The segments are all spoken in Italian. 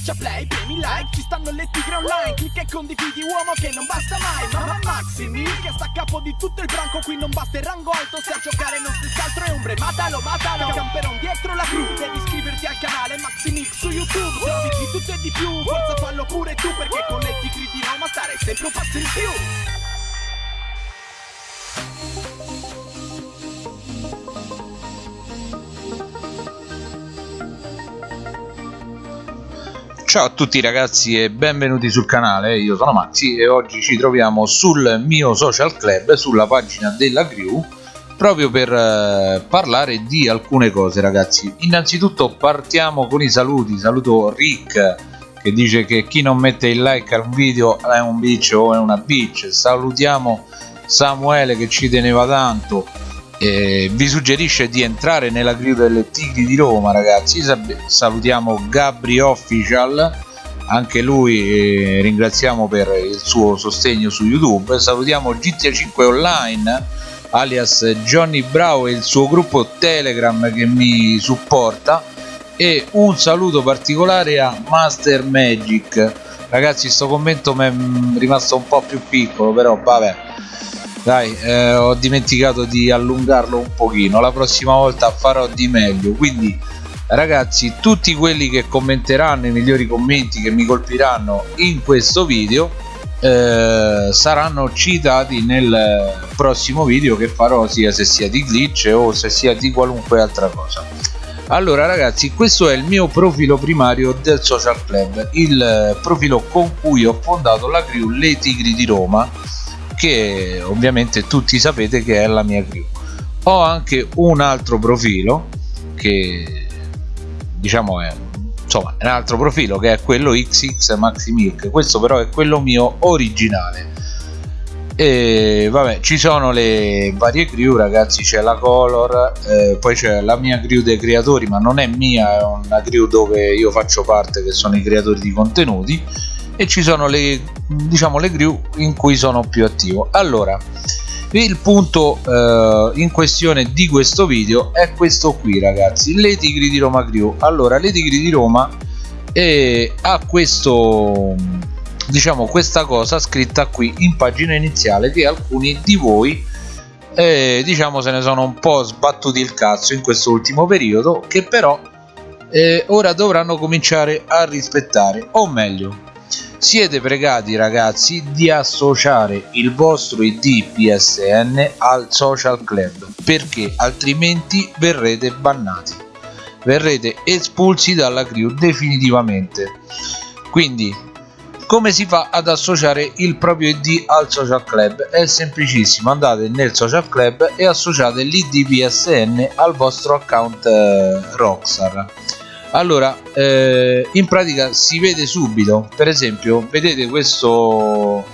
Schiaccia play, premi like, ci stanno le tigre online Clicca e condividi uomo che non basta mai Mamma Maximi che sta a capo di tutto il branco Qui non basta il rango alto se a giocare non si altro è ombre Matalo, matalo, camperon dietro la crew Devi iscriverti al canale Maximix su YouTube Se di tutto e di più, forza fallo pure tu Perché con le tigre di Roma stare sempre un passo in più Ciao a tutti ragazzi e benvenuti sul canale, io sono Maxi e oggi ci troviamo sul mio social club, sulla pagina della crew proprio per eh, parlare di alcune cose ragazzi. Innanzitutto partiamo con i saluti, saluto Rick che dice che chi non mette il like a un video è un bitch o è una bitch. Salutiamo Samuele che ci teneva tanto eh, vi suggerisce di entrare nella crew delle Tigri di Roma ragazzi. Salutiamo Gabri Official. Anche lui eh, ringraziamo per il suo sostegno su youtube. Salutiamo GTA 5 online alias Johnny Bravo e il suo gruppo telegram che mi supporta. E un saluto particolare a Master Magic. Ragazzi sto commento mi è rimasto un po' più piccolo però vabbè dai eh, ho dimenticato di allungarlo un pochino. La prossima volta farò di meglio. Quindi ragazzi tutti quelli che commenteranno i migliori commenti che mi colpiranno in questo video eh, saranno citati nel prossimo video che farò sia se sia di glitch o se sia di qualunque altra cosa. Allora ragazzi questo è il mio profilo primario del social club il profilo con cui ho fondato la crew Le Tigri di Roma che ovviamente tutti sapete che è la mia crew. Ho anche un altro profilo che diciamo è insomma un altro profilo che è quello XX Maxi Milk questo però è quello mio originale. E vabbè ci sono le varie crew ragazzi. C'è la color eh, poi c'è la mia crew dei creatori ma non è mia è una crew dove io faccio parte che sono i creatori di contenuti e ci sono le diciamo le crew in cui sono più attivo. Allora il punto eh, in questione di questo video è questo qui ragazzi le tigri di Roma crew allora le tigri di Roma eh, ha questo diciamo questa cosa scritta qui in pagina iniziale che alcuni di voi eh, diciamo se ne sono un po' sbattuti il cazzo in questo ultimo periodo che però eh, ora dovranno cominciare a rispettare o meglio siete pregati ragazzi di associare il vostro id psn al social club perché altrimenti verrete bannati. Verrete espulsi dalla crew definitivamente. Quindi come si fa ad associare il proprio id al social club? È semplicissimo. Andate nel social club e associate l'id psn al vostro account eh, rockstar allora eh, in pratica si vede subito per esempio vedete questo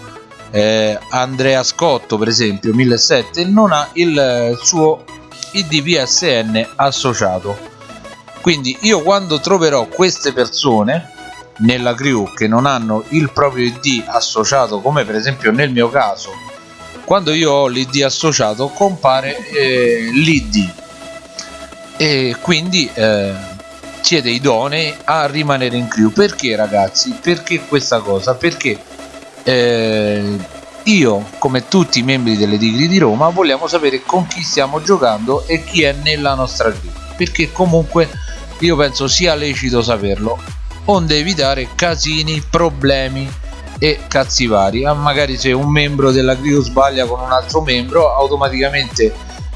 eh, Andrea Scotto per esempio 1007 non ha il suo id psn associato. Quindi io quando troverò queste persone nella crew che non hanno il proprio id associato come per esempio nel mio caso quando io ho l'id associato compare eh, l'id e quindi eh, siete idonei a rimanere in crew perché ragazzi? Perché questa cosa? Perché eh, io come tutti i membri delle Tigri di Roma vogliamo sapere con chi stiamo giocando e chi è nella nostra crew perché comunque io penso sia lecito saperlo. Onde evitare casini problemi e cazzi vari. Ah, magari se un membro della crew sbaglia con un altro membro automaticamente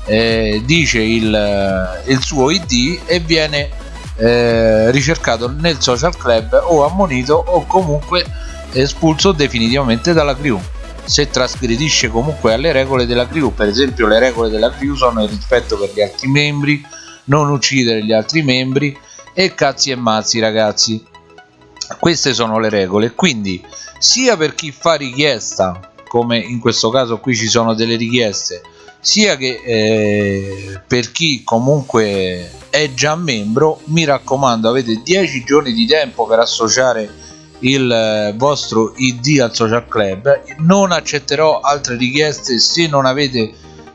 eh, dice il, il suo id e viene eh, ricercato nel social club o ammonito o comunque espulso definitivamente dalla crew. Se trasgredisce comunque alle regole della crew per esempio le regole della crew sono il rispetto per gli altri membri non uccidere gli altri membri e cazzi e mazzi ragazzi. Queste sono le regole. Quindi sia per chi fa richiesta come in questo caso qui ci sono delle richieste sia che eh, per chi comunque è già membro mi raccomando avete 10 giorni di tempo per associare il eh, vostro id al social club. Non accetterò altre richieste se non avete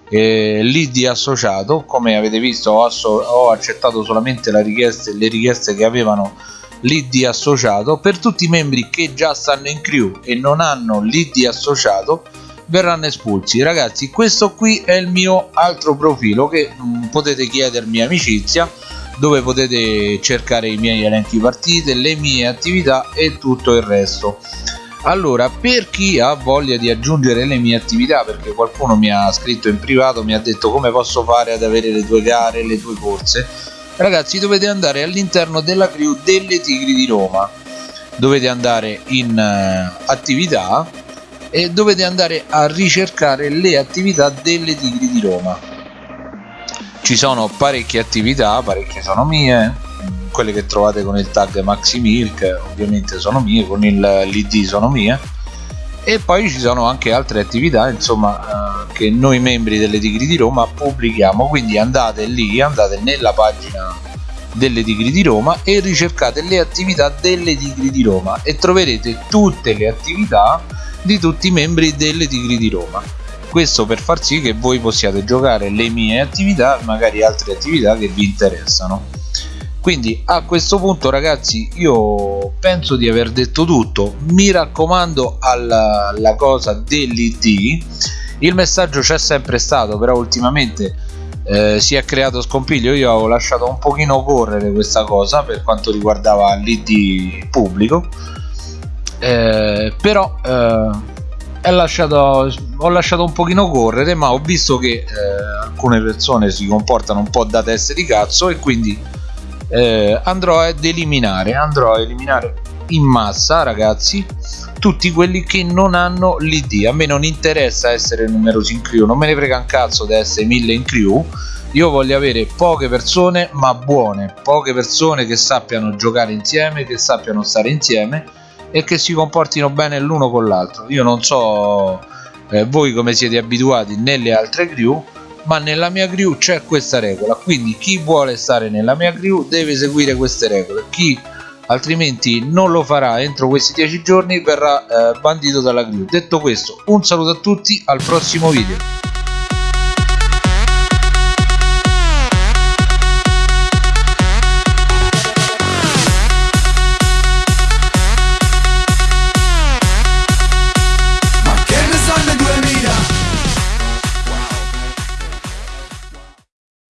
eh, l'id associato. Come avete visto ho, ho accettato solamente richieste, le richieste che avevano l'id associato. Per tutti i membri che già stanno in crew e non hanno l'id associato verranno espulsi. Ragazzi questo qui è il mio altro profilo che mh, mm, potete chiedermi amicizia dove potete cercare i miei elenchi partite le mie attività e tutto il resto. Allora per chi ha voglia di aggiungere le mie attività perché qualcuno mi ha scritto in privato mi ha detto come posso fare ad avere le tue gare le tue corse? Ragazzi dovete andare all'interno della crew delle tigri di roma. Dovete andare in uh, attività e dovete andare a ricercare le attività delle tigri di roma. Ci sono parecchie attività parecchie sono mie. Quelle che trovate con il tag MaxiMilk ovviamente sono mie, con l'id sono mie. E poi ci sono anche altre attività insomma eh, che noi membri delle Tigri di Roma pubblichiamo. Quindi andate lì, andate nella pagina delle Tigri di Roma e ricercate le attività delle Tigri di Roma e troverete tutte le attività di tutti i membri delle Tigri di Roma. Questo per far sì che voi possiate giocare le mie attività magari altre attività che vi interessano. Quindi a questo punto ragazzi io penso di aver detto tutto. Mi raccomando alla, alla cosa dell'id il messaggio c'è sempre stato però ultimamente eh, si è creato scompiglio. Io avevo lasciato un pochino correre questa cosa per quanto riguardava l'id pubblico. Eh, però eh, lasciato, ho lasciato un pochino correre ma ho visto che eh, alcune persone si comportano un po' da teste di cazzo e quindi eh, andrò ad eliminare andrò a eliminare in massa ragazzi tutti quelli che non hanno l'id a me non interessa essere numerosi in crew non me ne frega un cazzo di essere mille in crew. Io voglio avere poche persone ma buone. Poche persone che sappiano giocare insieme che sappiano stare insieme e che si comportino bene l'uno con l'altro. Io non so eh, voi come siete abituati nelle altre crew ma nella mia crew c'è questa regola. Quindi chi vuole stare nella mia crew deve seguire queste regole. Chi altrimenti non lo farà. Entro questi 10 giorni verrà eh, bandito dalla crew detto questo un saluto a tutti al prossimo video